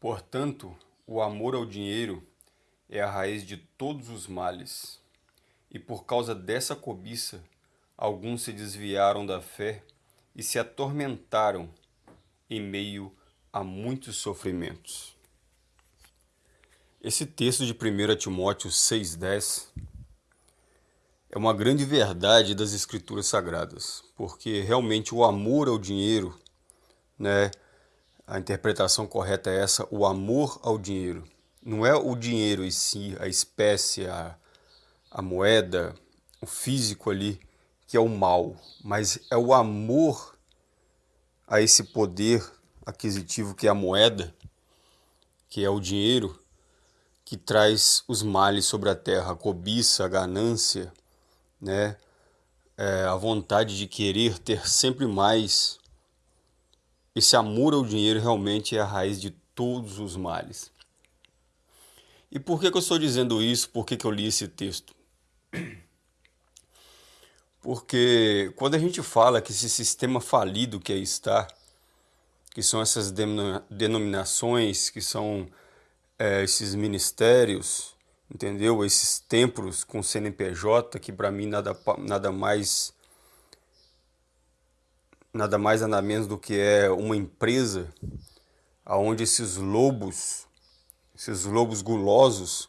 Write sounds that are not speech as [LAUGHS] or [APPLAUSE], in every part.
Portanto, o amor ao dinheiro é a raiz de todos os males. E por causa dessa cobiça, alguns se desviaram da fé e se atormentaram em meio a muitos sofrimentos. Esse texto de 1 Timóteo 6,10 é uma grande verdade das Escrituras Sagradas, porque realmente o amor ao dinheiro, né, a interpretação correta é essa, o amor ao dinheiro. Não é o dinheiro em si, a espécie, a, a moeda, o físico ali, que é o mal, mas é o amor a esse poder aquisitivo que é a moeda, que é o dinheiro, que traz os males sobre a terra, a cobiça, a ganância, né? É, a vontade de querer ter sempre mais. Esse amor ao dinheiro realmente é a raiz de todos os males. E por que, que eu estou dizendo isso? Por que, que eu li esse texto? [CLEARS THROAT] Porque quando a gente fala que esse sistema falido que aí está, que são essas denominações, que são é, esses ministérios, entendeu? Esses templos com CNPJ, que para mim nada, nada mais nada mais nada menos do que é uma empresa aonde esses lobos, esses lobos gulosos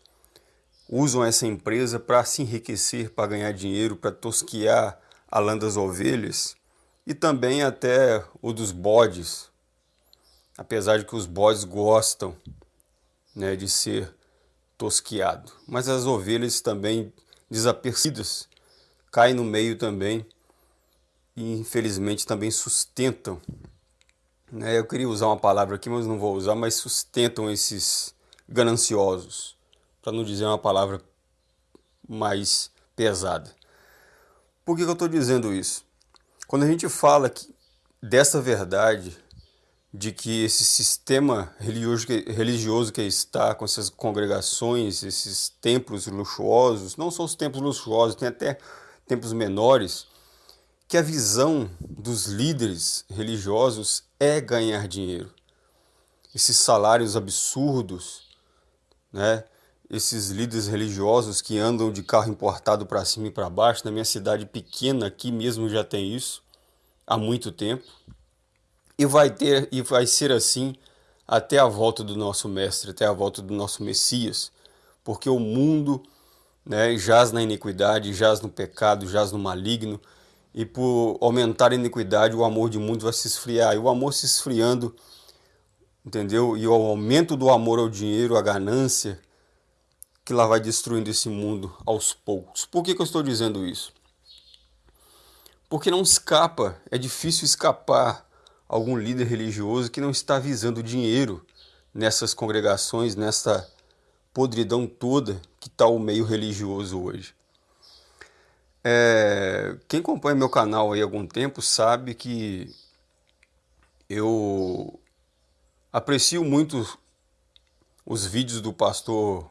usam essa empresa para se enriquecer, para ganhar dinheiro, para tosquear a lã das ovelhas e também até o dos bodes, apesar de que os bodes gostam né, de ser tosquiado. Mas as ovelhas também desapercebidas caem no meio também e infelizmente também sustentam. Né? Eu queria usar uma palavra aqui, mas não vou usar, mas sustentam esses gananciosos, para não dizer uma palavra mais pesada. Por que, que eu estou dizendo isso? Quando a gente fala que, dessa verdade de que esse sistema religioso que, está com essas congregações, esses templos luxuosos, não são os templos luxuosos, tem até templos menores, que a visão dos líderes religiosos é ganhar dinheiro. Esses salários absurdos, né? esses líderes religiosos que andam de carro importado para cima e para baixo, na minha cidade pequena aqui mesmo já tem isso há muito tempo. E vai ter e vai ser assim até a volta do nosso mestre, até a volta do nosso Messias, porque o mundo né, jaz na iniquidade, jaz no pecado, jaz no maligno, e por aumentar a iniquidade, o amor de mundo vai se esfriar. E o amor se esfriando, entendeu? E o aumento do amor ao dinheiro, a ganância, que lá vai destruindo esse mundo aos poucos. Por que, que eu estou dizendo isso? Porque não escapa, é difícil escapar algum líder religioso que não está visando dinheiro nessas congregações, nessa podridão toda que está o meio religioso hoje. É, quem acompanha meu canal há algum tempo sabe que eu aprecio muito os vídeos do pastor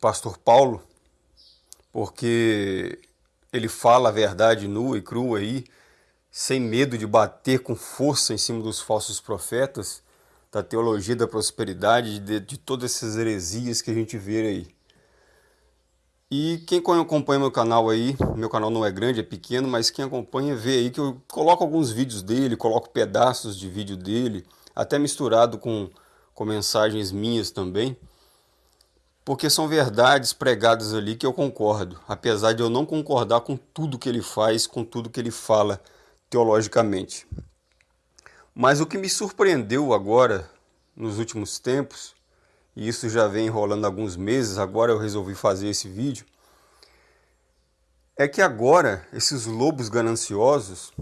pastor Paulo, porque ele fala a verdade nua e crua aí, sem medo de bater com força em cima dos falsos profetas, da teologia da prosperidade, de, de todas essas heresias que a gente vê aí. E quem acompanha meu canal aí, meu canal não é grande, é pequeno, mas quem acompanha vê aí que eu coloco alguns vídeos dele, coloco pedaços de vídeo dele, até misturado com, com mensagens minhas também, porque são verdades pregadas ali que eu concordo, apesar de eu não concordar com tudo que ele faz, com tudo que ele fala teologicamente. Mas o que me surpreendeu agora, nos últimos tempos, e isso já vem enrolando alguns meses, agora eu resolvi fazer esse vídeo, é que agora esses lobos gananciosos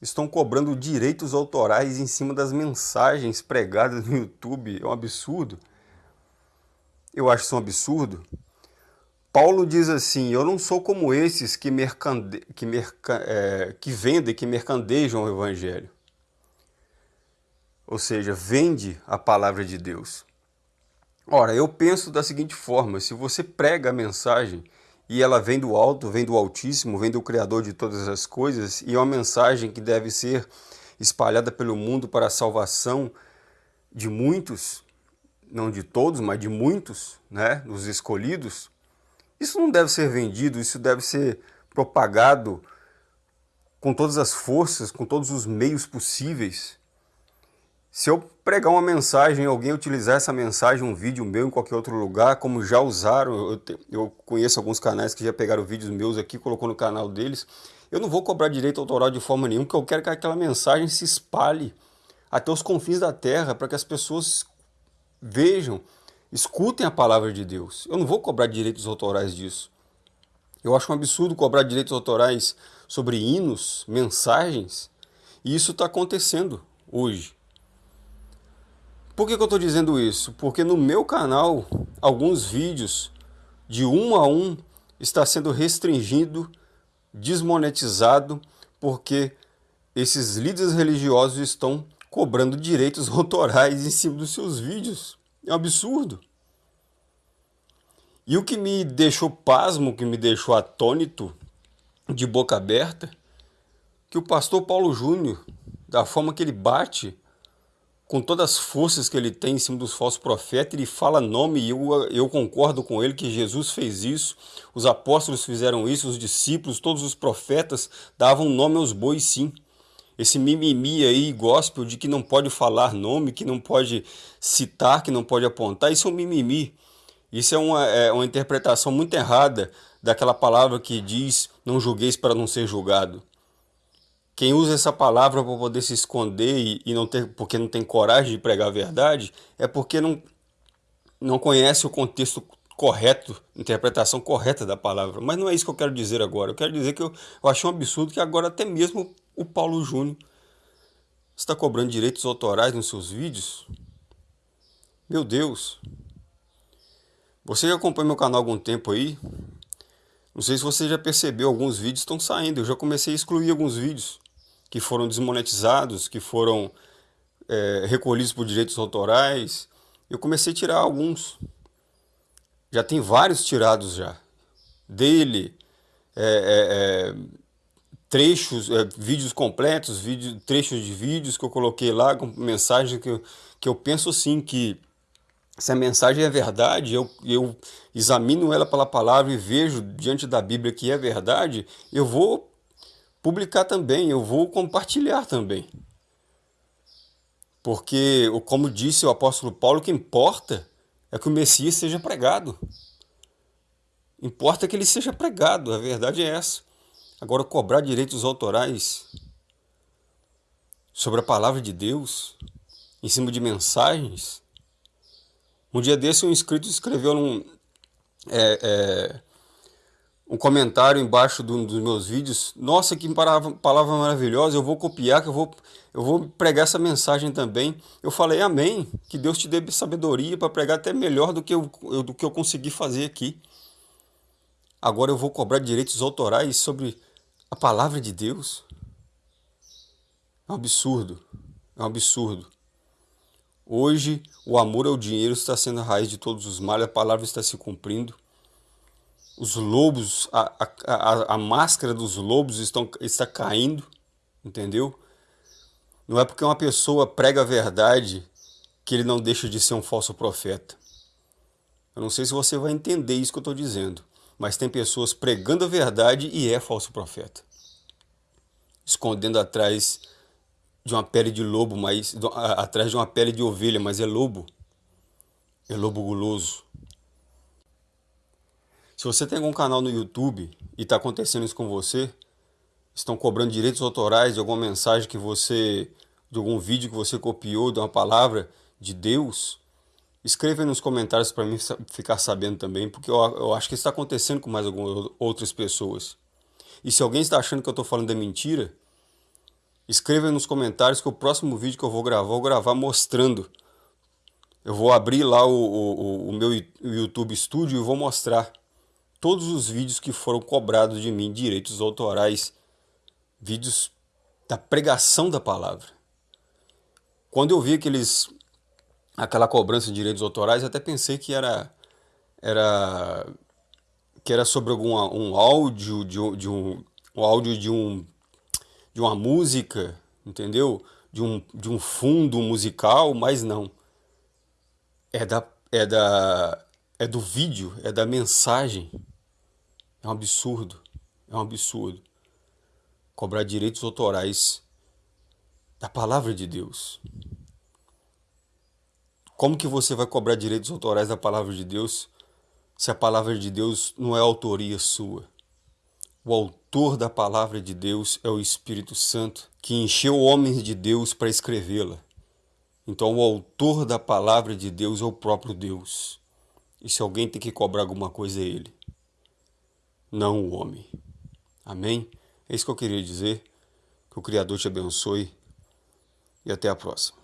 estão cobrando direitos autorais em cima das mensagens pregadas no YouTube. É um absurdo. Eu acho isso um absurdo. Paulo diz assim, eu não sou como esses que, mercande... que, merca... é... que vendem, que mercandejam o evangelho. Ou seja, vende a palavra de Deus. Ora, eu penso da seguinte forma, se você prega a mensagem e ela vem do alto, vem do altíssimo, vem do criador de todas as coisas, e é uma mensagem que deve ser espalhada pelo mundo para a salvação de muitos, não de todos, mas de muitos, né, dos escolhidos, isso não deve ser vendido, isso deve ser propagado com todas as forças, com todos os meios possíveis. Se eu pregar uma mensagem, alguém utilizar essa mensagem, um vídeo meu em qualquer outro lugar, como já usaram, eu, te, eu conheço alguns canais que já pegaram vídeos meus aqui, colocou no canal deles, eu não vou cobrar direito autoral de forma nenhuma, porque eu quero que aquela mensagem se espalhe até os confins da terra, para que as pessoas vejam, escutem a palavra de Deus. Eu não vou cobrar direitos autorais disso. Eu acho um absurdo cobrar direitos autorais sobre hinos, mensagens, e isso está acontecendo hoje. Por que, que eu estou dizendo isso? Porque no meu canal, alguns vídeos de um a um está sendo restringido, desmonetizado, porque esses líderes religiosos estão cobrando direitos [LAUGHS] autorais em cima dos seus vídeos. É um absurdo. E o que me deixou pasmo, que me deixou atônito, de boca aberta, que o pastor Paulo Júnior, da forma que ele bate, com todas as forças que ele tem em cima dos falsos profetas, ele fala nome e eu, eu concordo com ele que Jesus fez isso, os apóstolos fizeram isso, os discípulos, todos os profetas davam nome aos bois sim esse mimimi aí, gospel, de que não pode falar nome, que não pode citar, que não pode apontar, isso é um mimimi. Isso é uma, é uma interpretação muito errada daquela palavra que diz não julgueis para não ser julgado. Quem usa essa palavra para poder se esconder e, e, não ter, porque não tem coragem de pregar a verdade, é porque não, não conhece o contexto correto, interpretação correta da palavra. Mas não é isso que eu quero dizer agora. Eu quero dizer que eu, eu achei um absurdo que agora até mesmo o Paulo Júnior está cobrando direitos autorais nos seus vídeos? Meu Deus! Você já acompanha meu canal há algum tempo aí? Não sei se você já percebeu, alguns vídeos estão saindo. Eu já comecei a excluir alguns vídeos que foram desmonetizados, que foram é, recolhidos por direitos autorais. Eu comecei a tirar alguns. Já tem vários tirados já. Dele, é, é, é trechos, é, vídeos completos, vídeo, trechos de vídeos que eu coloquei lá com mensagem que eu, que eu penso assim que se a mensagem é verdade, eu, eu examino ela pela palavra e vejo diante da Bíblia que é verdade, eu vou publicar também, eu vou compartilhar também. Porque, como disse o apóstolo Paulo, o que importa é que o Messias seja pregado. Importa que ele seja pregado, a verdade é essa. Agora, cobrar direitos autorais sobre a palavra de Deus, em cima de mensagens. Um dia desse, um inscrito escreveu num, é, é, um comentário embaixo do, dos meus vídeos. Nossa, que palavra, maravilhosa, eu vou copiar, que eu vou, eu vou pregar essa mensagem também. Eu falei, amém, que Deus te dê sabedoria para pregar até melhor do que eu, do que eu consegui fazer aqui. Agora eu vou cobrar direitos autorais sobre a palavra de Deus é um absurdo, é um absurdo. Hoje, o amor ao dinheiro está sendo a raiz de todos os males, a palavra está se cumprindo. Os lobos, a, a, a, máscara dos lobos estão, está caindo, entendeu? Não é porque uma pessoa prega a verdade que ele não deixa de ser um falso profeta. Eu não sei se você vai entender isso que eu estou dizendo mas tem pessoas pregando a verdade e é falso profeta. Escondendo atrás de uma pele de lobo, mas atrás de uma pele de ovelha, mas é lobo. É lobo guloso. Se você tem algum canal no YouTube e está acontecendo isso com você, estão cobrando direitos autorais de alguma mensagem que você, de algum vídeo que você copiou, de uma palavra de Deus, Escreva aí nos comentários para mim ficar sabendo também, porque eu, eu acho que está acontecendo com mais algumas outras pessoas. E se alguém está achando que eu estou falando de mentira, escreva nos comentários que o próximo vídeo que eu vou gravar, eu vou gravar mostrando. Eu vou abrir lá o, o, o meu YouTube Studio e vou mostrar todos os vídeos que foram cobrados de mim, direitos autorais, vídeos da pregação da palavra. Quando eu vi aqueles aquela cobrança de direitos autorais, até pensei que era, era, que era sobre algum um áudio, de, de um, um áudio de, um, de uma música, entendeu? De um, de um fundo musical, mas não. é da, é da, é do vídeo, é da mensagem. É um absurdo, é um absurdo. Cobrar direitos autorais da palavra de Deus. Como que você vai cobrar direitos autorais da palavra de Deus se a palavra de Deus não é autoria sua? O autor da palavra de Deus é o Espírito Santo, que encheu homens de Deus para escrevê-la. Então, o autor da palavra de Deus é o próprio Deus. E se alguém tem que cobrar alguma coisa, é ele, não o homem. Amém? É isso que eu queria dizer. Que o Criador te abençoe e até a próxima.